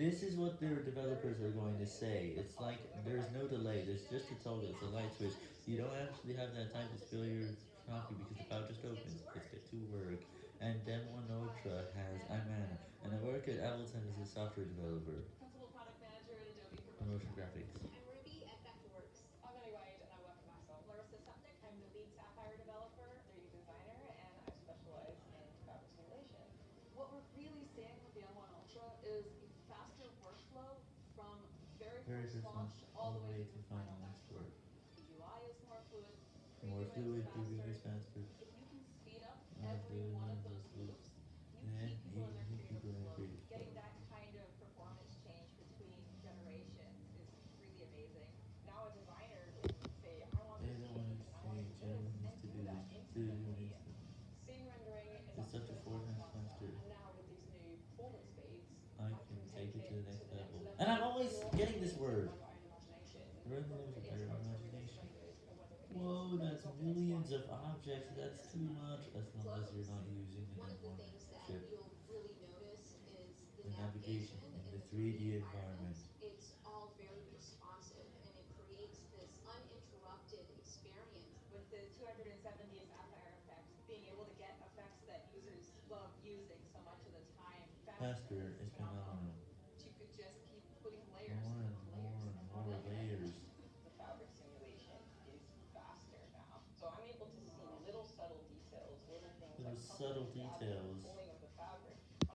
This is what their developers are going to say. It's like there's no delay. There's just a toggle. It's a light switch. You don't actually have that time to spill your coffee because the valve just opens. It's get to work. And Demo Ultra has iManner. And I work at Ableton as a software developer. Principal Product Manager at Adobe for Motion graphics. I'm Ruby at Vectorworks. I'm Ellie White and I work for myself. Larissa Septic, I'm the lead Sapphire developer, 3D designer, and I specialize in fabric simulation. What we're really seeing with the M1 Ultra is a faster workflow from very Very first first launch launch, all the way to final. The UI more fluid, More preview fluid, is preview is faster. faster. If you can speed up Uh, every the one of numbers those loops, you and keep people in their you keep creative people in flow. creative flow. Getting that kind of performance change between generations is really amazing. Now a designer can say, I want They this don't want change, to I want change. this, Everyone and needs to do do that this. Do instantly. this. Scene rendering is It's up to four times faster. And now with these new performance speeds, I can take it to the next level. And I'm always getting this word. Run those with your imagination. Whoa, that's millions of objects. That's too much. As long as you're not using an One of the M1 things that chip. you'll really notice is the, The navigation in the 3D environment. It's all very responsive and it creates this uninterrupted experience. With the 270 Sapphire effects, being able to get effects that users love using so much of the time Faster subtle details.